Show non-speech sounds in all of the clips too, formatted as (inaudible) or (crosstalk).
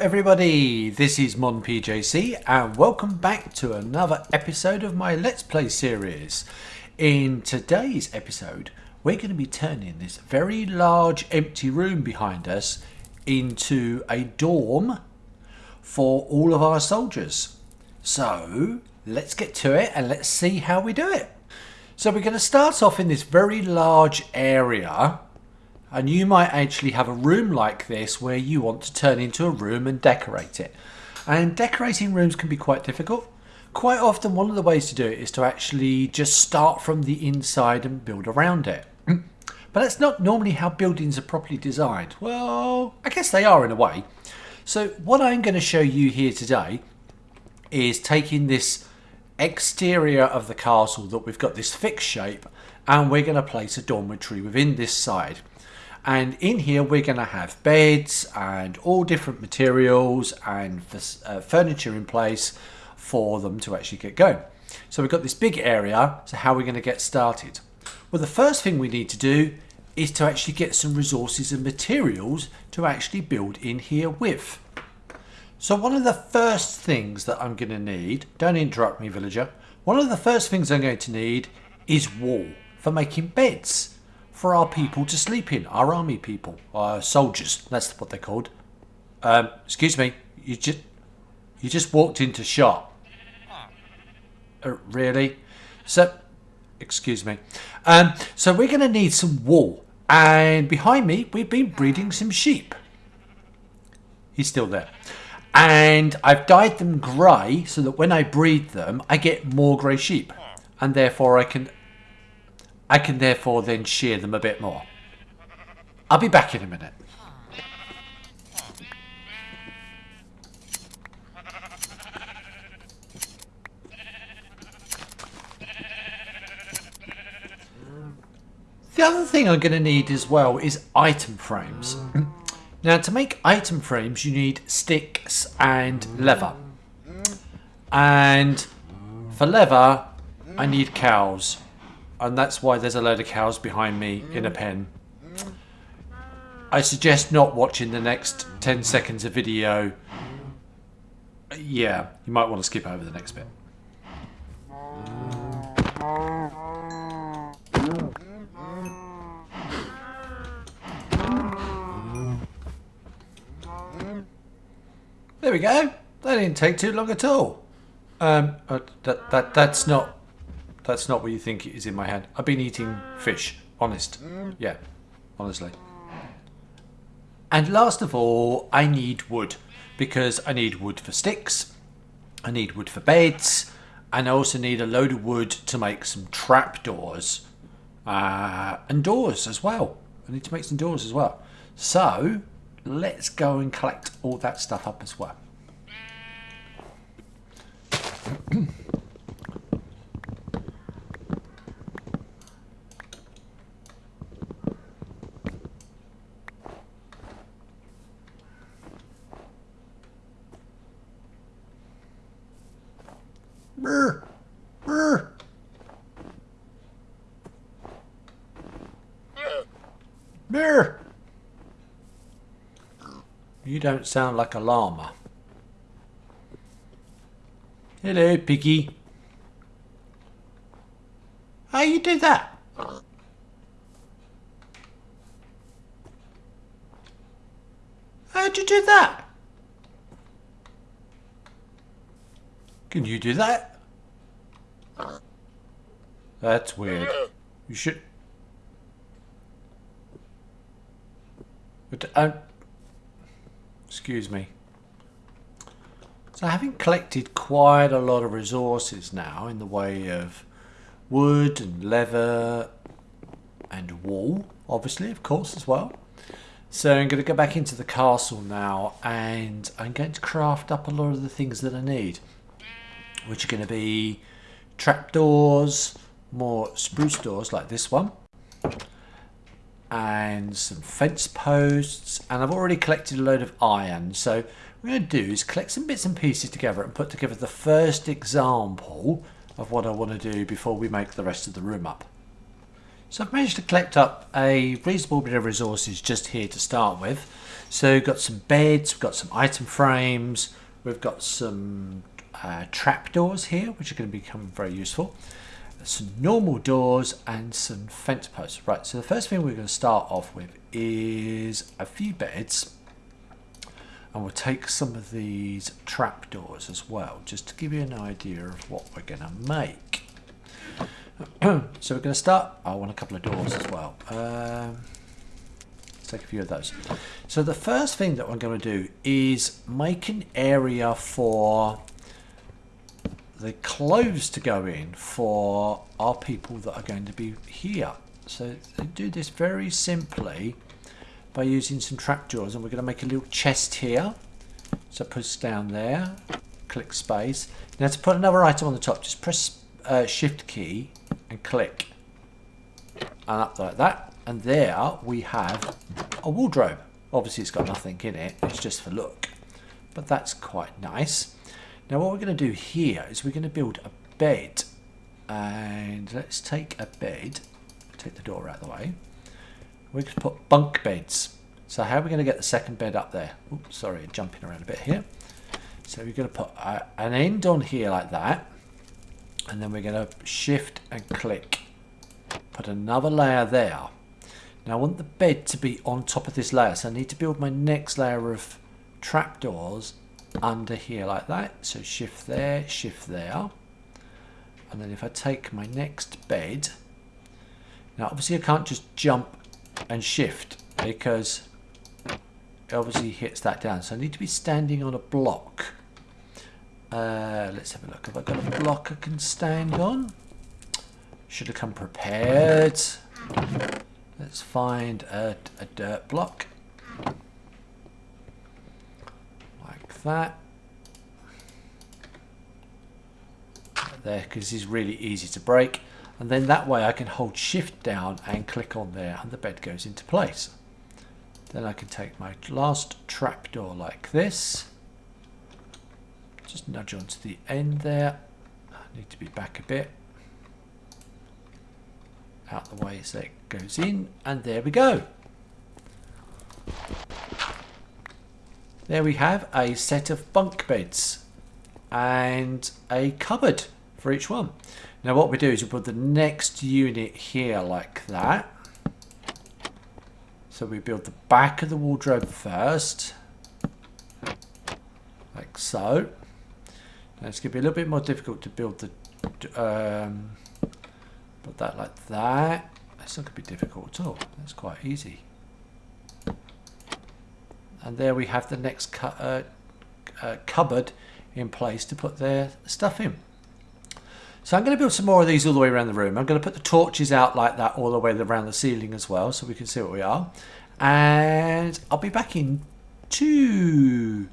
everybody, this is MonPJC and welcome back to another episode of my Let's Play series. In today's episode, we're going to be turning this very large empty room behind us into a dorm for all of our soldiers. So, let's get to it and let's see how we do it. So we're going to start off in this very large area and you might actually have a room like this where you want to turn into a room and decorate it. And decorating rooms can be quite difficult. Quite often one of the ways to do it is to actually just start from the inside and build around it. (clears throat) But that's not normally how buildings are properly designed. Well, I guess they are in a way. So what I'm going to show you here today is taking this exterior of the castle that we've got this fixed shape and we're going to place a dormitory within this side and in here we're going to have beds and all different materials and uh, furniture in place for them to actually get going. So we've got this big area, so how are we going to get started? Well the first thing we need to do is to actually get some resources and materials to actually build in here with. So one of the first things that I'm going to need, don't interrupt me villager, one of the first things I'm going to need is wool for making beds for our people to sleep in, our army people, our soldiers. That's what they're called. Um, excuse me, you just you just walked into shop. Uh, really? So, excuse me. Um, so we're going to need some wool, and behind me we've been breeding some sheep. He's still there. And I've dyed them grey so that when I breed them, I get more grey sheep. And therefore I can I can therefore then shear them a bit more. I'll be back in a minute. The other thing I'm going to need as well is item frames. (clears throat) now to make item frames you need sticks and leather. And for leather I need cows and that's why there's a load of cows behind me in a pen. I suggest not watching the next 10 seconds of video. Yeah, you might want to skip over the next bit. There we go. That didn't take too long at all. Um, uh, that that that's not that's not what you think is in my head. I've been eating fish. Honest. Yeah. Honestly. And last of all, I need wood. Because I need wood for sticks. I need wood for beds. And I also need a load of wood to make some trapdoors. Uh, and doors as well. I need to make some doors as well. So, let's go and collect all that stuff up as well. (clears throat) Brr. You don't sound like a llama. Hello, Piggy. How you do that? How'd you do that? Can you do that? That's weird. You should... But, uh, excuse me. So having collected quite a lot of resources now in the way of wood and leather and wool, obviously, of course, as well. So I'm going to go back into the castle now and I'm going to craft up a lot of the things that I need which are going to be trapdoors, more spruce doors like this one, and some fence posts. And I've already collected a load of iron. So what I'm going to do is collect some bits and pieces together and put together the first example of what I want to do before we make the rest of the room up. So I've managed to collect up a reasonable bit of resources just here to start with. So we've got some beds, we've got some item frames, we've got some uh, trapdoors here, which are going to become very useful. Some normal doors and some fence posts. Right, so the first thing we're going to start off with is a few beds. And we'll take some of these trapdoors as well, just to give you an idea of what we're going to make. (clears throat) so we're going to start. I want a couple of doors as well. Um, let's take a few of those. So the first thing that I'm going to do is make an area for the clothes to go in for our people that are going to be here. So they do this very simply by using some trapdoors and we're going to make a little chest here. So push down there, click space. Now to put another item on the top, just press uh, shift key and click and up like that and there we have a wardrobe obviously it's got nothing in it it's just for look but that's quite nice now what we're going to do here is we're going to build a bed and let's take a bed take the door out of the way. We're going to put bunk beds. So how are we going to get the second bed up there? Oops, sorry jumping around a bit here. So we're going to put a, an end on here like that and then we're going to shift and click. Put another layer there. Now I want the bed to be on top of this layer so I need to build my next layer of trapdoors under here like that so shift there shift there and then if I take my next bed now obviously I can't just jump and shift because it obviously hits that down so I need to be standing on a block uh, let's have a look. Have I got a block I can stand on? Should have come prepared. Let's find a, a dirt block. Like that. there, because it's really easy to break. And then that way I can hold shift down and click on there and the bed goes into place. Then I can take my last trapdoor like this just nudge onto the end there. I need to be back a bit. Out the way so it goes in. And there we go. There we have a set of bunk beds and a cupboard for each one. Now what we do is we put the next unit here like that. So we build the back of the wardrobe first. Like so. Now it's going to be a little bit more difficult to build the... Um, put that like that. That's not going to be difficult at all. That's quite easy. And there we have the next cu uh, uh, cupboard in place to put their stuff in. So I'm going to build some more of these all the way around the room. I'm going to put the torches out like that all the way around the ceiling as well so we can see what we are. And I'll be back in two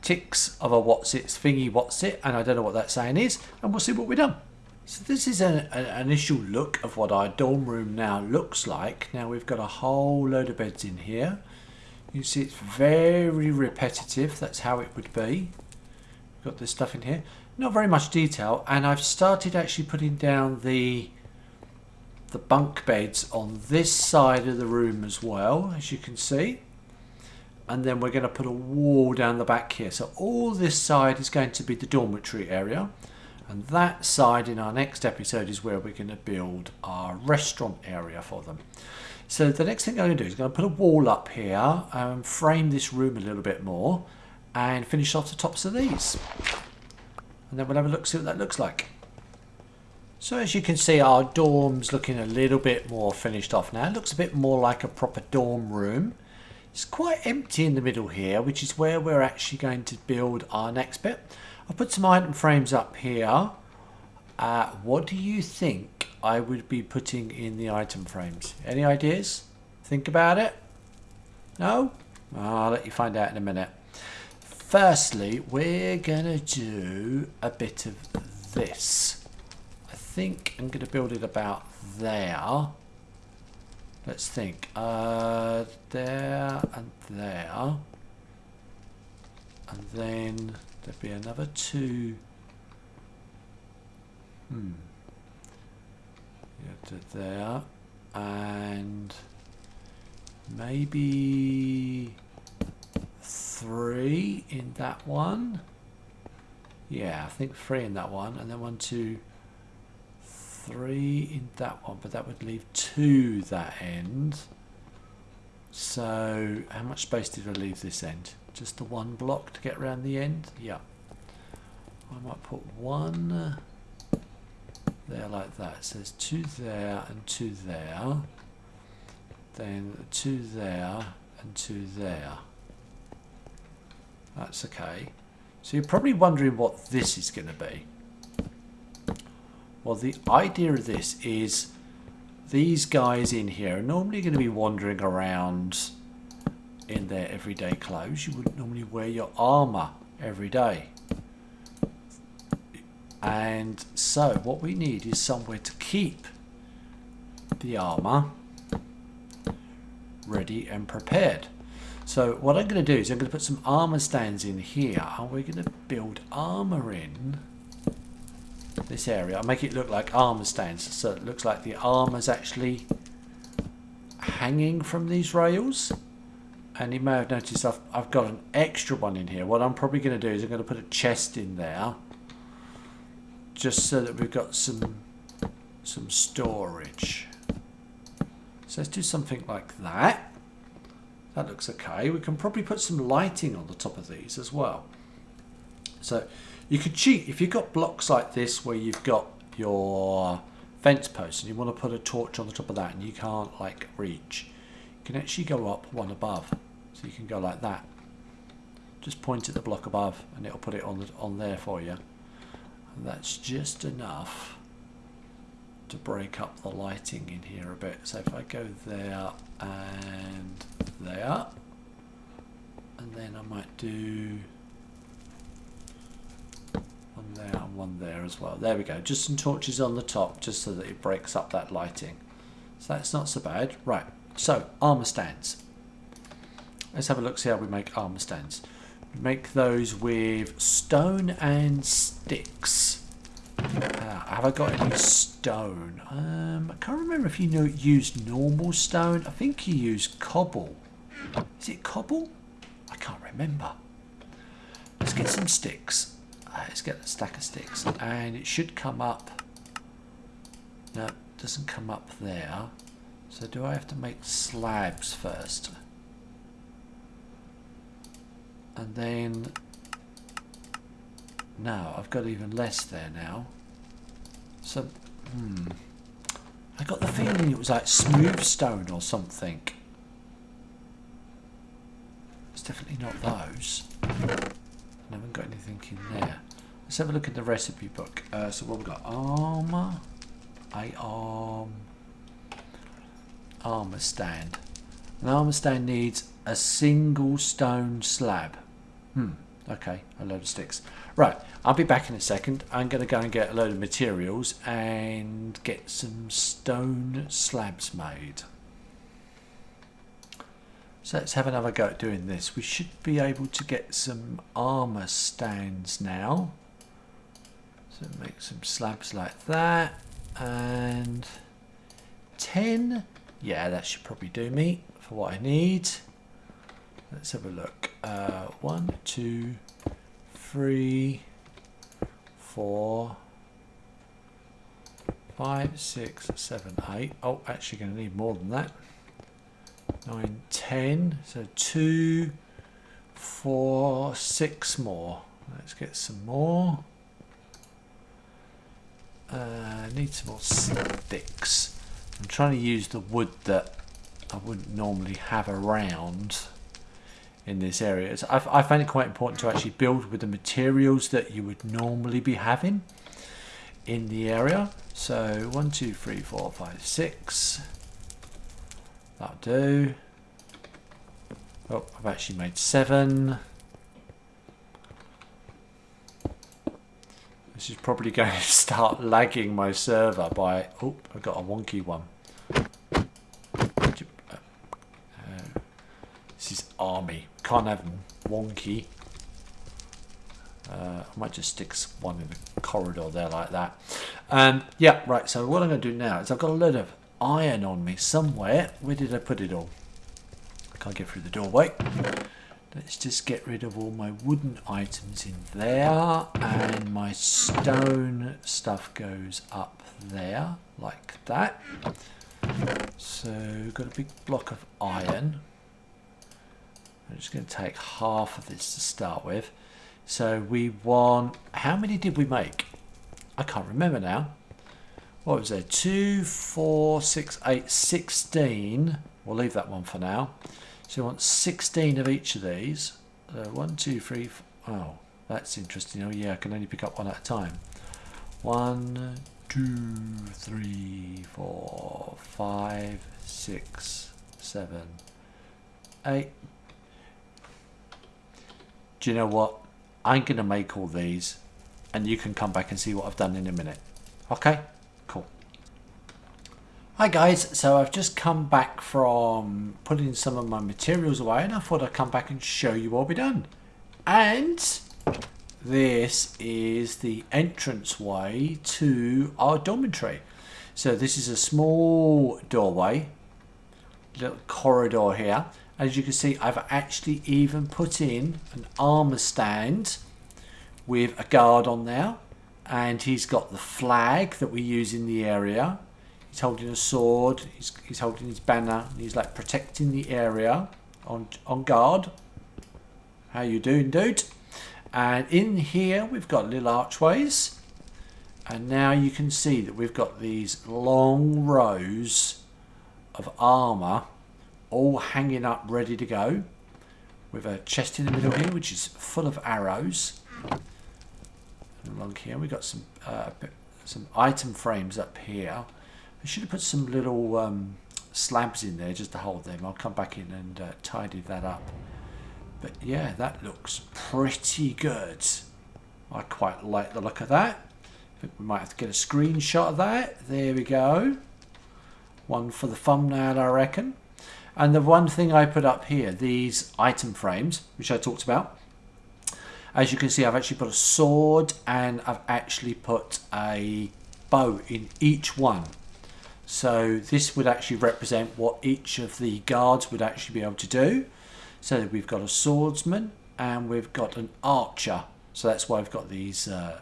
ticks of a what's it thingy what's it and I don't know what that saying is and we'll see what we've done. So this is an, an initial look of what our dorm room now looks like. Now we've got a whole load of beds in here. You see it's very repetitive, that's how it would be. Got this stuff in here. Not very much detail and I've started actually putting down the the bunk beds on this side of the room as well as you can see and then we're going to put a wall down the back here. So all this side is going to be the dormitory area. And that side in our next episode is where we're going to build our restaurant area for them. So the next thing I'm going to do is I'm going to put a wall up here, and frame this room a little bit more, and finish off the tops of these. And then we'll have a look, see what that looks like. So as you can see, our dorm's looking a little bit more finished off now. It looks a bit more like a proper dorm room. It's quite empty in the middle here, which is where we're actually going to build our next bit. I've put some item frames up here. Uh, what do you think I would be putting in the item frames? Any ideas? Think about it? No? I'll let you find out in a minute. Firstly, we're going to do a bit of this. I think I'm going to build it about there. Let's think. Uh, there and there. And then there'd be another two. Hmm. Yeah, to there. and maybe three in that one. Yeah, I think three in that one, and then one, two, three in that one, but that would leave two that end. So, how much space did I leave this end? Just the one block to get around the end? Yeah. I might put one there like that. So there's two there and two there. Then two there and two there. That's okay. So you're probably wondering what this is going to be. Well, the idea of this is these guys in here are normally going to be wandering around in their everyday clothes. You wouldn't normally wear your armour every day. And so what we need is somewhere to keep the armour ready and prepared. So what I'm going to do is I'm going to put some armor stands in here and we're going to build armor in this area. I'll make it look like armor stands so it looks like the armor's actually hanging from these rails and you may have noticed I've, I've got an extra one in here. What I'm probably going to do is I'm going to put a chest in there just so that we've got some some storage. So let's do something like that. That looks okay. We can probably put some lighting on the top of these as well. So you could cheat if you've got blocks like this where you've got your fence post and you want to put a torch on the top of that and you can't like reach. You can actually go up one above. So you can go like that. Just point at the block above and it'll put it on the, on there for you. That's just enough to break up the lighting in here a bit. So if I go there and there, and then I might do one there and one there as well. There we go. Just some torches on the top, just so that it breaks up that lighting. So that's not so bad. Right, so armor stands. Let's have a look, see how we make armor stands. Make those with stone and sticks. Uh, have I got any stone? Um, I can't remember if you know use normal stone. I think you use cobble. Is it cobble? I can't remember. Let's get some sticks. Uh, let's get a stack of sticks. And it should come up. No, it doesn't come up there. So do I have to make slabs first? And then... No, I've got even less there now. So, hmm. I got the feeling it was like smooth stone or something. It's definitely not those. I haven't got anything in there. Let's have a look at the recipe book. Uh, so what we've got? Armour. A arm. Armour stand. An armour stand needs a single stone slab. Hmm. Okay, a load of sticks. Right, I'll be back in a second. I'm going to go and get a load of materials and get some stone slabs made. So let's have another go at doing this. We should be able to get some armour stands now. So make some slabs like that. And 10. Yeah, that should probably do me for what I need. Let's have a look. Uh, one, two, three, four, five, six, seven, eight. Oh, actually going to need more than that. Nine, ten. So two, four, six more. Let's get some more. Uh, need some more sticks. I'm trying to use the wood that I wouldn't normally have around in this area. I, I find it quite important to actually build with the materials that you would normally be having in the area. So one, two, three, four, five, six. That'll do. Oh, I've actually made seven. This is probably (laughs) going to start lagging my server by... Oh, I got a wonky one. Uh, uh, this is army. Can't have wonky. Uh, I might just stick one in the corridor there like that. Um, yeah, right. So what I'm going to do now is I've got a load of iron on me somewhere. Where did I put it all? I can't get through the doorway. Let's just get rid of all my wooden items in there. And my stone stuff goes up there, like that. So, got a big block of iron. I'm just going to take half of this to start with. So we want, how many did we make? I can't remember now. What was there? Two, four, six, eight, sixteen. We'll leave that one for now. So we want 16 of each of these. One, two, three, four. Oh, that's interesting. Oh yeah, I can only pick up one at a time. One, two, three, four, five, six, seven, eight. Do you know what? I'm going to make all these and you can come back and see what I've done in a minute. Okay, cool. Hi guys, so I've just come back from putting some of my materials away and I thought I'd come back and show you what we've done. And this is the entrance way to our dormitory. So this is a small doorway, little corridor here as you can see I've actually even put in an armor stand with a guard on there and he's got the flag that we use in the area. He's holding a sword he's, he's holding his banner he's like protecting the area on on guard. How you doing dude? And in here we've got little archways and now you can see that we've got these long rows of armor all hanging up ready to go with a chest in the middle here which is full of arrows. And along here we've got some uh, some item frames up here. I should have put some little um, slabs in there just to hold them. I'll come back in and uh, tidy that up. But yeah that looks pretty good. I quite like the look of that. I think we might have to get a screenshot of that. There we go. One for the thumbnail I reckon and the one thing I put up here, these item frames, which I talked about, as you can see, I've actually put a sword and I've actually put a bow in each one. So this would actually represent what each of the guards would actually be able to do. So we've got a swordsman and we've got an archer. So that's why I've got these uh,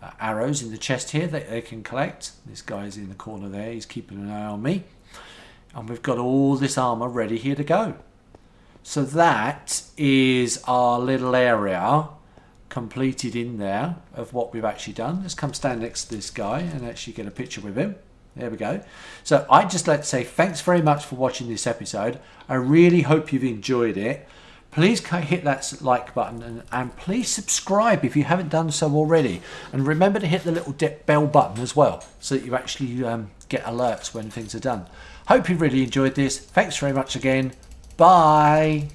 uh, arrows in the chest here that they can collect. This guy's in the corner there, he's keeping an eye on me and we've got all this armor ready here to go. So that is our little area completed in there of what we've actually done. Let's come stand next to this guy and actually get a picture with him. There we go. So I'd just like to say thanks very much for watching this episode. I really hope you've enjoyed it. Please hit that like button and, and please subscribe if you haven't done so already. And remember to hit the little bell button as well so that you actually um, get alerts when things are done. Hope you really enjoyed this. Thanks very much again. Bye.